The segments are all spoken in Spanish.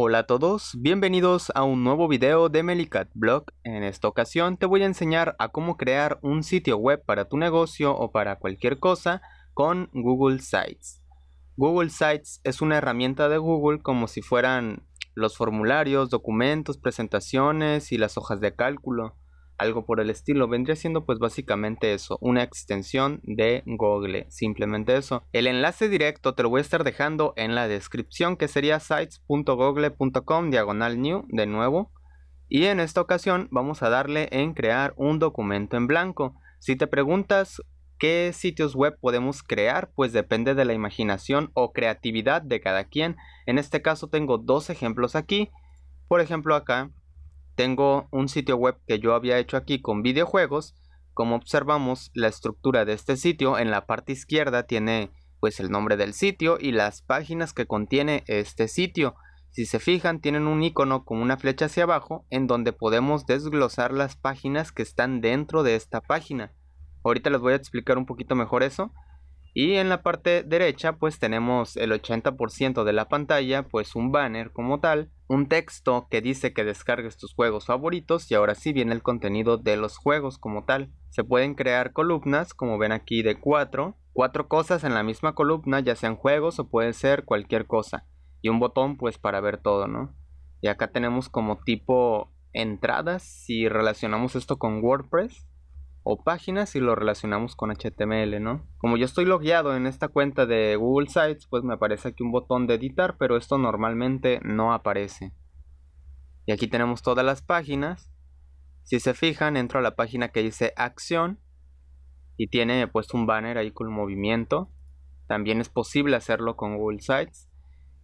Hola a todos, bienvenidos a un nuevo video de Melicat Blog. En esta ocasión te voy a enseñar a cómo crear un sitio web para tu negocio o para cualquier cosa con Google Sites. Google Sites es una herramienta de Google como si fueran los formularios, documentos, presentaciones y las hojas de cálculo algo por el estilo. Vendría siendo pues básicamente eso, una extensión de Google, simplemente eso. El enlace directo te lo voy a estar dejando en la descripción que sería sites.google.com diagonal new de nuevo. Y en esta ocasión vamos a darle en crear un documento en blanco. Si te preguntas qué sitios web podemos crear, pues depende de la imaginación o creatividad de cada quien. En este caso tengo dos ejemplos aquí. Por ejemplo acá tengo un sitio web que yo había hecho aquí con videojuegos. Como observamos, la estructura de este sitio en la parte izquierda tiene pues el nombre del sitio y las páginas que contiene este sitio. Si se fijan, tienen un icono con una flecha hacia abajo en donde podemos desglosar las páginas que están dentro de esta página. Ahorita les voy a explicar un poquito mejor eso. Y en la parte derecha pues tenemos el 80% de la pantalla, pues un banner como tal, un texto que dice que descargues tus juegos favoritos y ahora sí viene el contenido de los juegos como tal. Se pueden crear columnas como ven aquí de cuatro, cuatro cosas en la misma columna ya sean juegos o puede ser cualquier cosa. Y un botón pues para ver todo, ¿no? Y acá tenemos como tipo entradas si relacionamos esto con WordPress o páginas si lo relacionamos con HTML, ¿no? Como yo estoy logueado en esta cuenta de Google Sites, pues me aparece aquí un botón de editar, pero esto normalmente no aparece. Y aquí tenemos todas las páginas. Si se fijan, entro a la página que dice acción y tiene puesto un banner ahí con movimiento. También es posible hacerlo con Google Sites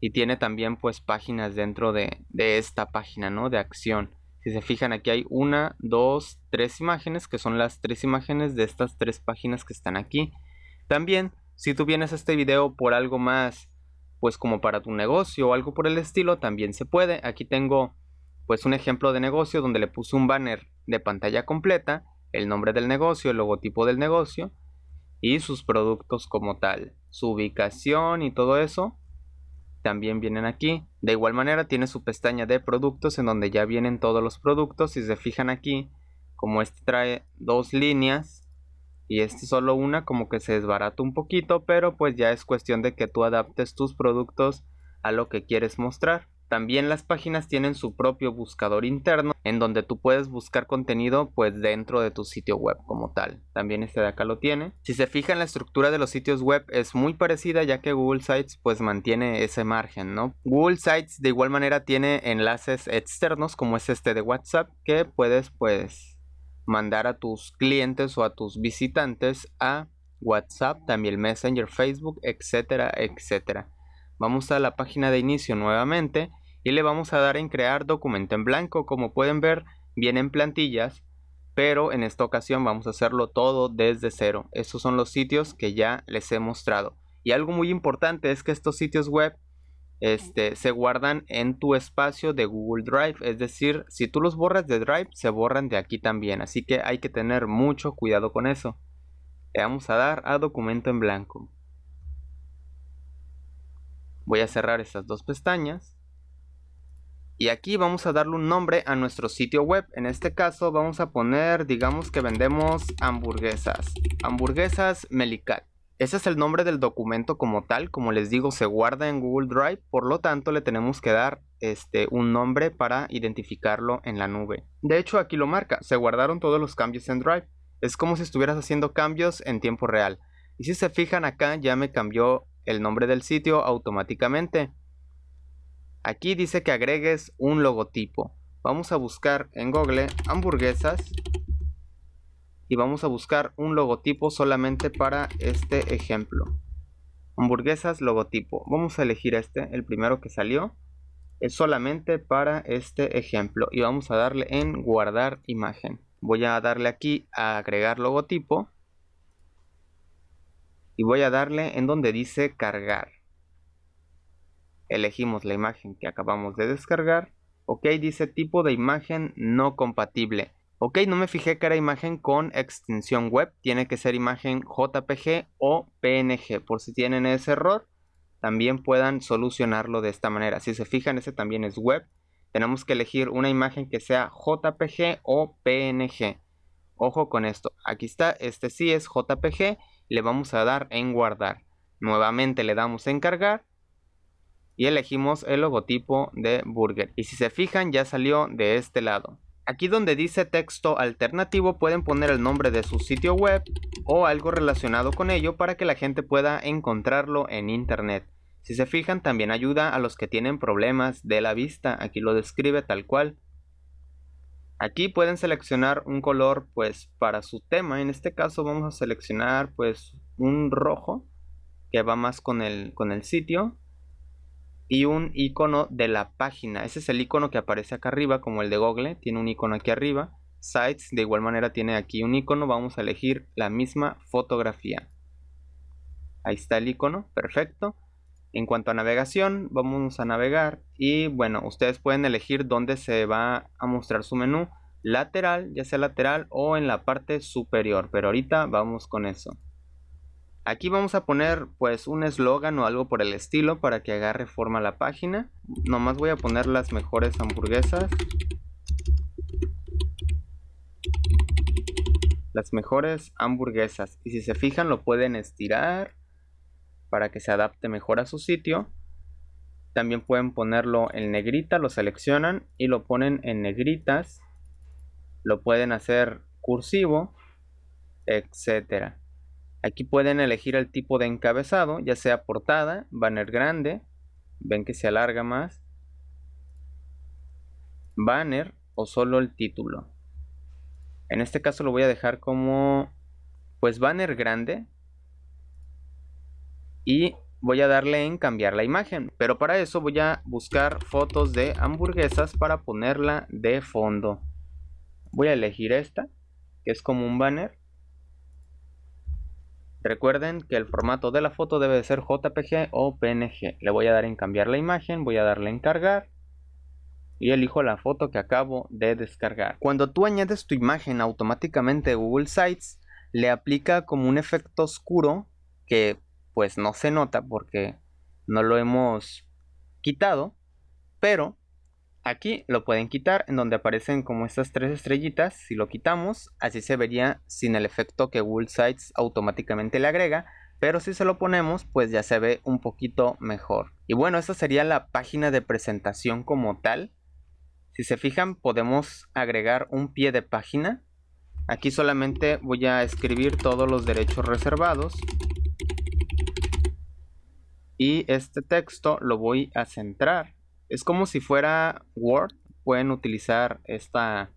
y tiene también pues páginas dentro de, de esta página, ¿no? De acción. Si se fijan aquí hay una, dos, tres imágenes que son las tres imágenes de estas tres páginas que están aquí. También si tú vienes a este video por algo más pues como para tu negocio o algo por el estilo también se puede. Aquí tengo pues un ejemplo de negocio donde le puse un banner de pantalla completa, el nombre del negocio, el logotipo del negocio y sus productos como tal, su ubicación y todo eso también vienen aquí. De igual manera tiene su pestaña de productos en donde ya vienen todos los productos. Si se fijan aquí, como este trae dos líneas y este solo una, como que se desbarata un poquito, pero pues ya es cuestión de que tú adaptes tus productos a lo que quieres mostrar. También las páginas tienen su propio buscador interno en donde tú puedes buscar contenido pues dentro de tu sitio web como tal. También este de acá lo tiene. Si se fijan la estructura de los sitios web es muy parecida ya que Google Sites pues mantiene ese margen, ¿no? Google Sites de igual manera tiene enlaces externos como es este de WhatsApp que puedes pues mandar a tus clientes o a tus visitantes a WhatsApp, también Messenger, Facebook, etcétera, etcétera. Vamos a la página de inicio nuevamente y le vamos a dar en crear documento en blanco. Como pueden ver, vienen plantillas, pero en esta ocasión vamos a hacerlo todo desde cero. Estos son los sitios que ya les he mostrado. Y algo muy importante es que estos sitios web este, se guardan en tu espacio de Google Drive. Es decir, si tú los borras de Drive, se borran de aquí también. Así que hay que tener mucho cuidado con eso. Le vamos a dar a documento en blanco. Voy a cerrar estas dos pestañas. Y aquí vamos a darle un nombre a nuestro sitio web. En este caso vamos a poner, digamos que vendemos hamburguesas. Hamburguesas Melicat. Ese es el nombre del documento como tal. Como les digo, se guarda en Google Drive. Por lo tanto, le tenemos que dar este, un nombre para identificarlo en la nube. De hecho, aquí lo marca. Se guardaron todos los cambios en Drive. Es como si estuvieras haciendo cambios en tiempo real. Y si se fijan acá, ya me cambió el nombre del sitio automáticamente. Aquí dice que agregues un logotipo. Vamos a buscar en Google hamburguesas y vamos a buscar un logotipo solamente para este ejemplo. Hamburguesas logotipo. Vamos a elegir este, el primero que salió. Es solamente para este ejemplo y vamos a darle en guardar imagen. Voy a darle aquí a agregar logotipo y voy a darle en donde dice cargar. Elegimos la imagen que acabamos de descargar. Ok, dice tipo de imagen no compatible. Ok, no me fijé que era imagen con extensión web. Tiene que ser imagen JPG o PNG. Por si tienen ese error, también puedan solucionarlo de esta manera. Si se fijan, ese también es web. Tenemos que elegir una imagen que sea JPG o PNG. Ojo con esto. Aquí está, este sí es JPG. Le vamos a dar en guardar. Nuevamente le damos en cargar. Y elegimos el logotipo de Burger. Y si se fijan, ya salió de este lado. Aquí donde dice texto alternativo pueden poner el nombre de su sitio web o algo relacionado con ello para que la gente pueda encontrarlo en internet. Si se fijan, también ayuda a los que tienen problemas de la vista. Aquí lo describe tal cual. Aquí pueden seleccionar un color pues para su tema. En este caso vamos a seleccionar pues un rojo que va más con el, con el sitio. Y un icono de la página. Ese es el icono que aparece acá arriba como el de Google. Tiene un icono aquí arriba. Sites de igual manera tiene aquí un icono. Vamos a elegir la misma fotografía. Ahí está el icono. Perfecto. En cuanto a navegación, vamos a navegar y bueno, ustedes pueden elegir dónde se va a mostrar su menú lateral, ya sea lateral o en la parte superior, pero ahorita vamos con eso. Aquí vamos a poner pues un eslogan o algo por el estilo para que agarre forma la página. Nomás voy a poner las mejores hamburguesas. Las mejores hamburguesas. Y si se fijan lo pueden estirar para que se adapte mejor a su sitio. También pueden ponerlo en negrita, lo seleccionan y lo ponen en negritas. Lo pueden hacer cursivo, etcétera. Aquí pueden elegir el tipo de encabezado, ya sea portada, banner grande, ven que se alarga más, banner o solo el título. En este caso lo voy a dejar como pues banner grande y voy a darle en cambiar la imagen. Pero para eso voy a buscar fotos de hamburguesas para ponerla de fondo. Voy a elegir esta, que es como un banner. Recuerden que el formato de la foto debe ser JPG o PNG. Le voy a dar en cambiar la imagen, voy a darle en cargar y elijo la foto que acabo de descargar. Cuando tú añades tu imagen automáticamente Google Sites le aplica como un efecto oscuro que pues no se nota porque no lo hemos quitado, pero aquí lo pueden quitar en donde aparecen como estas tres estrellitas, si lo quitamos así se vería sin el efecto que Google Sites automáticamente le agrega, pero si se lo ponemos pues ya se ve un poquito mejor. Y bueno, esta sería la página de presentación como tal. Si se fijan podemos agregar un pie de página. Aquí solamente voy a escribir todos los derechos reservados y este texto lo voy a centrar. Es como si fuera Word. Pueden utilizar esta,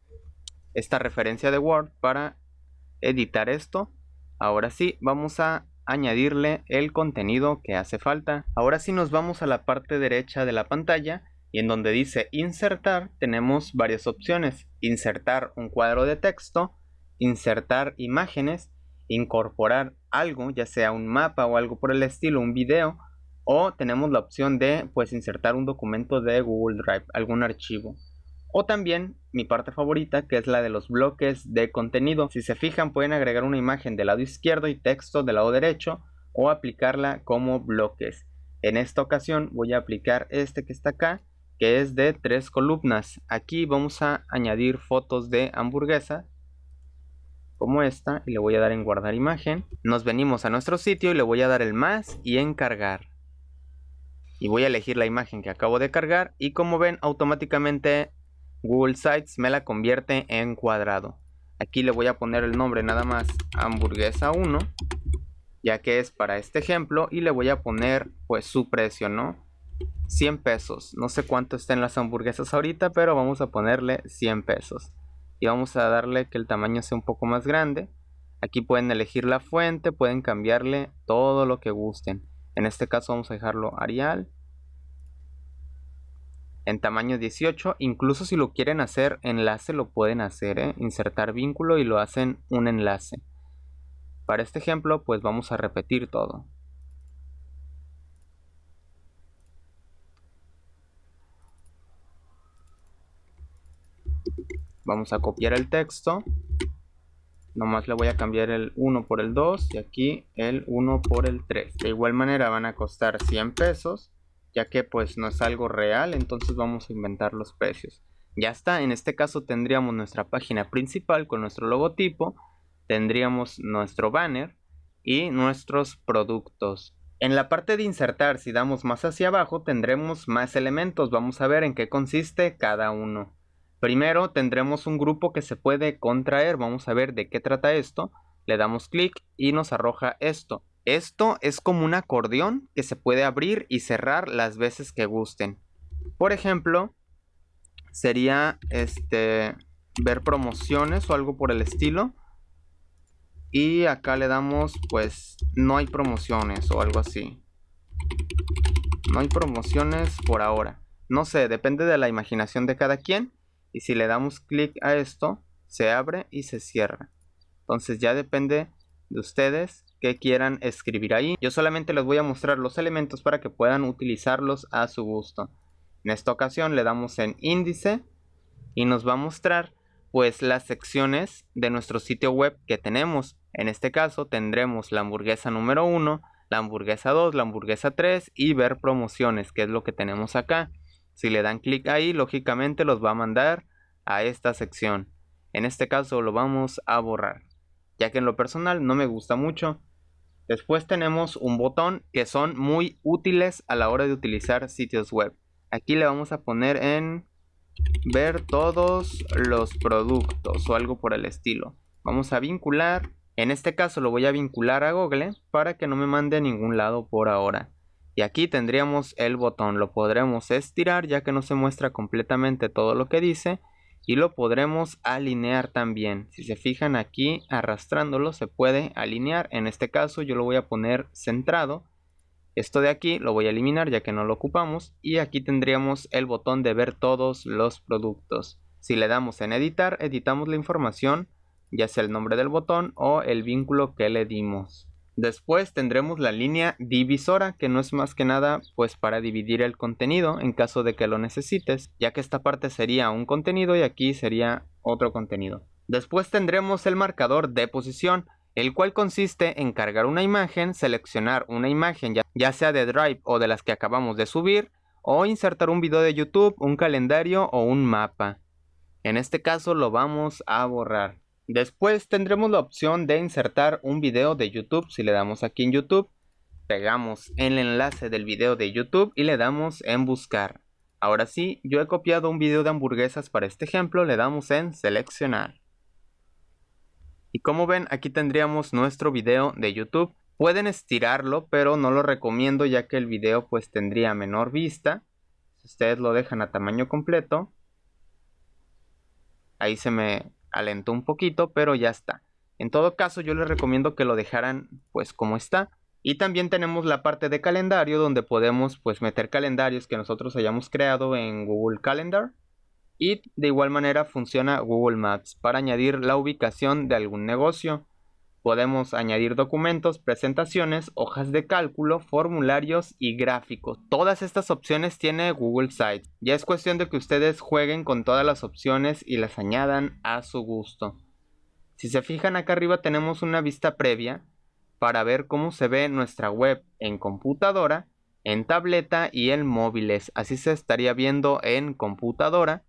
esta referencia de Word para editar esto. Ahora sí, vamos a añadirle el contenido que hace falta. Ahora sí nos vamos a la parte derecha de la pantalla y en donde dice insertar tenemos varias opciones. Insertar un cuadro de texto, insertar imágenes, incorporar algo, ya sea un mapa o algo por el estilo, un video, o tenemos la opción de pues insertar un documento de Google Drive, algún archivo. O también mi parte favorita que es la de los bloques de contenido. Si se fijan pueden agregar una imagen del lado izquierdo y texto del lado derecho o aplicarla como bloques. En esta ocasión voy a aplicar este que está acá que es de tres columnas. Aquí vamos a añadir fotos de hamburguesa como esta y le voy a dar en guardar imagen. Nos venimos a nuestro sitio y le voy a dar el más y en cargar y voy a elegir la imagen que acabo de cargar y como ven automáticamente Google Sites me la convierte en cuadrado. Aquí le voy a poner el nombre nada más hamburguesa 1 ya que es para este ejemplo y le voy a poner pues su precio, ¿no? 100 pesos. No sé cuánto estén las hamburguesas ahorita, pero vamos a ponerle 100 pesos. Y vamos a darle que el tamaño sea un poco más grande. Aquí pueden elegir la fuente, pueden cambiarle todo lo que gusten. En este caso vamos a dejarlo Arial. En tamaño 18. Incluso si lo quieren hacer enlace lo pueden hacer. ¿eh? Insertar vínculo y lo hacen un enlace. Para este ejemplo pues vamos a repetir todo. Vamos a copiar el texto. Nomás le voy a cambiar el 1 por el 2 y aquí el 1 por el 3. De igual manera van a costar 100 pesos, ya que pues no es algo real, entonces vamos a inventar los precios. Ya está, en este caso tendríamos nuestra página principal con nuestro logotipo, tendríamos nuestro banner y nuestros productos. En la parte de insertar, si damos más hacia abajo, tendremos más elementos. Vamos a ver en qué consiste cada uno. Primero tendremos un grupo que se puede contraer, vamos a ver de qué trata esto. Le damos clic y nos arroja esto. Esto es como un acordeón que se puede abrir y cerrar las veces que gusten. Por ejemplo, sería este ver promociones o algo por el estilo. Y acá le damos pues no hay promociones o algo así. No hay promociones por ahora. No sé, depende de la imaginación de cada quien y si le damos clic a esto se abre y se cierra. Entonces ya depende de ustedes que quieran escribir ahí. Yo solamente les voy a mostrar los elementos para que puedan utilizarlos a su gusto. En esta ocasión le damos en índice y nos va a mostrar pues las secciones de nuestro sitio web que tenemos. En este caso tendremos la hamburguesa número 1 la hamburguesa 2 la hamburguesa 3 y ver promociones que es lo que tenemos acá si le dan clic ahí, lógicamente los va a mandar a esta sección. En este caso lo vamos a borrar, ya que en lo personal no me gusta mucho. Después tenemos un botón que son muy útiles a la hora de utilizar sitios web. Aquí le vamos a poner en ver todos los productos o algo por el estilo. Vamos a vincular. En este caso lo voy a vincular a Google para que no me mande a ningún lado por ahora. Y aquí tendríamos el botón, lo podremos estirar ya que no se muestra completamente todo lo que dice. Y lo podremos alinear también. Si se fijan aquí arrastrándolo se puede alinear. En este caso yo lo voy a poner centrado. Esto de aquí lo voy a eliminar ya que no lo ocupamos. Y aquí tendríamos el botón de ver todos los productos. Si le damos en editar, editamos la información, ya sea el nombre del botón o el vínculo que le dimos. Después tendremos la línea divisora que no es más que nada pues para dividir el contenido en caso de que lo necesites ya que esta parte sería un contenido y aquí sería otro contenido. Después tendremos el marcador de posición el cual consiste en cargar una imagen, seleccionar una imagen ya, sea de Drive o de las que acabamos de subir o insertar un video de YouTube, un calendario o un mapa. En este caso lo vamos a borrar. Después tendremos la opción de insertar un video de YouTube. Si le damos aquí en YouTube, pegamos el enlace del video de YouTube y le damos en buscar. Ahora sí, yo he copiado un video de hamburguesas para este ejemplo, le damos en seleccionar. Y como ven, aquí tendríamos nuestro video de YouTube. Pueden estirarlo, pero no lo recomiendo ya que el video pues tendría menor vista. Si ustedes lo dejan a tamaño completo, ahí se me alentó un poquito, pero ya está. En todo caso, yo les recomiendo que lo dejaran pues como está. Y también tenemos la parte de calendario donde podemos pues meter calendarios que nosotros hayamos creado en Google Calendar. Y de igual manera funciona Google Maps para añadir la ubicación de algún negocio. Podemos añadir documentos, presentaciones, hojas de cálculo, formularios y gráficos. Todas estas opciones tiene Google Sites. Ya es cuestión de que ustedes jueguen con todas las opciones y las añadan a su gusto. Si se fijan acá arriba tenemos una vista previa para ver cómo se ve nuestra web en computadora, en tableta y en móviles. Así se estaría viendo en computadora.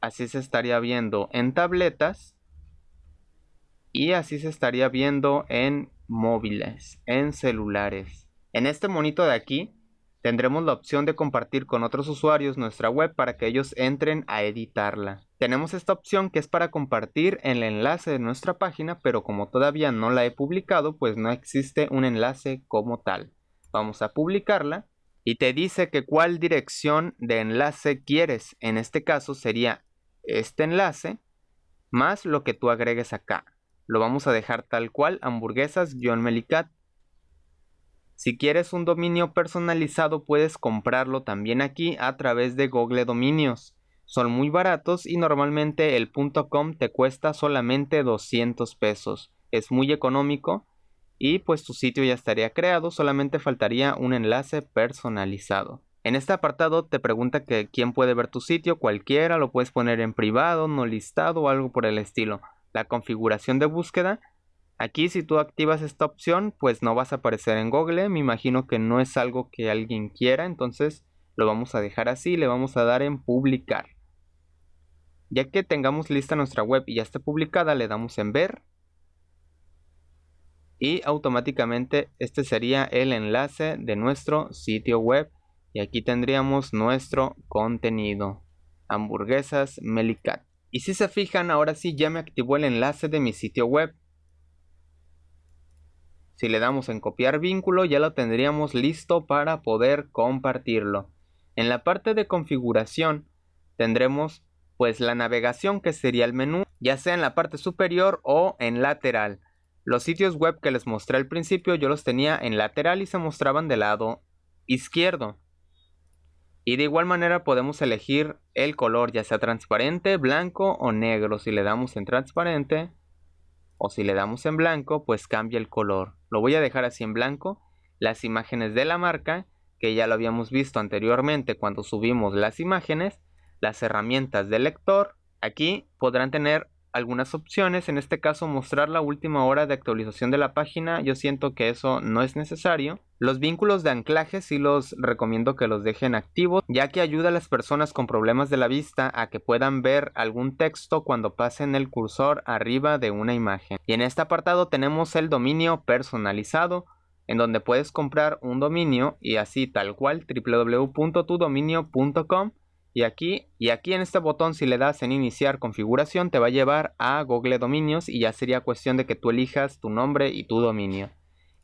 Así se estaría viendo en tabletas y así se estaría viendo en móviles, en celulares. En este monito de aquí tendremos la opción de compartir con otros usuarios nuestra web para que ellos entren a editarla. Tenemos esta opción que es para compartir el enlace de nuestra página, pero como todavía no la he publicado, pues no existe un enlace como tal. Vamos a publicarla y te dice que cuál dirección de enlace quieres. En este caso sería este enlace más lo que tú agregues acá. Lo vamos a dejar tal cual, hamburguesas-melicat. Si quieres un dominio personalizado puedes comprarlo también aquí a través de Google Dominios. Son muy baratos y normalmente el .com te cuesta solamente 200 pesos. Es muy económico y pues tu sitio ya estaría creado, solamente faltaría un enlace personalizado. En este apartado te pregunta que quién puede ver tu sitio, cualquiera, lo puedes poner en privado, no listado o algo por el estilo. La configuración de búsqueda, aquí si tú activas esta opción pues no vas a aparecer en Google, me imagino que no es algo que alguien quiera, entonces lo vamos a dejar así, le vamos a dar en publicar. Ya que tengamos lista nuestra web y ya esté publicada, le damos en ver. Y automáticamente este sería el enlace de nuestro sitio web y aquí tendríamos nuestro contenido. Hamburguesas Melicat. Y si se fijan, ahora sí ya me activó el enlace de mi sitio web. Si le damos en copiar vínculo ya lo tendríamos listo para poder compartirlo. En la parte de configuración tendremos pues la navegación que sería el menú ya sea en la parte superior o en lateral. Los sitios web que les mostré al principio yo los tenía en lateral y se mostraban del lado izquierdo. Y de igual manera podemos elegir el color, ya sea transparente, blanco o negro. Si le damos en transparente o si le damos en blanco, pues cambia el color. Lo voy a dejar así en blanco. Las imágenes de la marca, que ya lo habíamos visto anteriormente cuando subimos las imágenes. Las herramientas del lector. Aquí podrán tener algunas opciones, en este caso mostrar la última hora de actualización de la página, yo siento que eso no es necesario. Los vínculos de anclaje sí los recomiendo que los dejen activos, ya que ayuda a las personas con problemas de la vista a que puedan ver algún texto cuando pasen el cursor arriba de una imagen. Y en este apartado tenemos el dominio personalizado, en donde puedes comprar un dominio y así tal cual www.tudominio.com y aquí, y aquí en este botón si le das en iniciar configuración te va a llevar a Google Dominios y ya sería cuestión de que tú elijas tu nombre y tu dominio.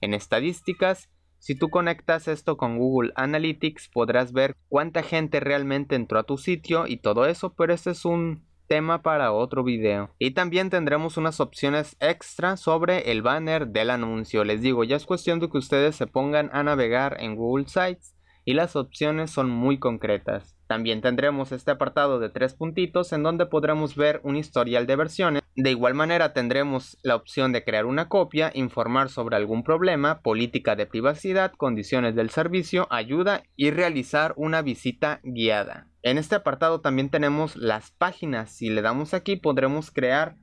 En estadísticas, si tú conectas esto con Google Analytics podrás ver cuánta gente realmente entró a tu sitio y todo eso, pero este es un tema para otro video. Y también tendremos unas opciones extra sobre el banner del anuncio. Les digo, ya es cuestión de que ustedes se pongan a navegar en Google Sites y las opciones son muy concretas. También tendremos este apartado de tres puntitos en donde podremos ver un historial de versiones. De igual manera tendremos la opción de crear una copia, informar sobre algún problema, política de privacidad, condiciones del servicio, ayuda y realizar una visita guiada. En este apartado también tenemos las páginas. Si le damos aquí podremos crear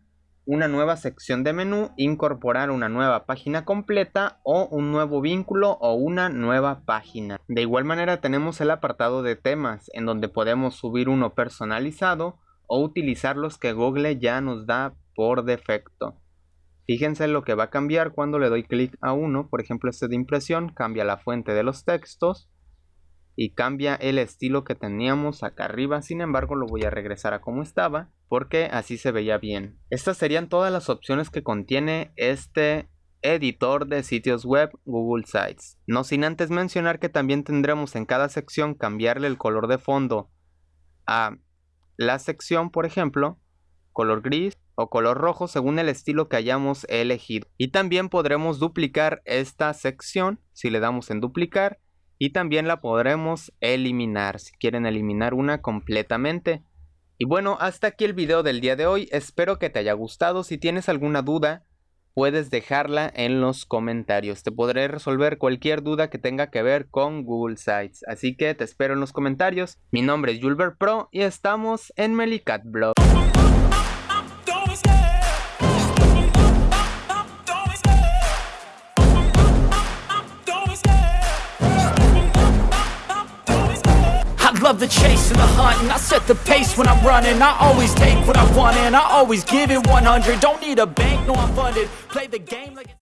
una nueva sección de menú, incorporar una nueva página completa o un nuevo vínculo o una nueva página. De igual manera tenemos el apartado de temas en donde podemos subir uno personalizado o utilizar los que Google ya nos da por defecto. Fíjense lo que va a cambiar cuando le doy clic a uno, por ejemplo este de impresión, cambia la fuente de los textos y cambia el estilo que teníamos acá arriba, sin embargo lo voy a regresar a como estaba porque así se veía bien. Estas serían todas las opciones que contiene este editor de sitios web Google Sites. No sin antes mencionar que también tendremos en cada sección cambiarle el color de fondo a la sección, por ejemplo, color gris o color rojo según el estilo que hayamos elegido. Y también podremos duplicar esta sección si le damos en duplicar y también la podremos eliminar si quieren eliminar una completamente. Y bueno, hasta aquí el video del día de hoy, espero que te haya gustado, si tienes alguna duda puedes dejarla en los comentarios, te podré resolver cualquier duda que tenga que ver con Google Sites, así que te espero en los comentarios, mi nombre es Julber Pro y estamos en Melicat Blog. The chase and the hunt And I set the pace when I'm running. I always take what I want and I always give it 100 Don't need a bank, no I'm funded. Play the game like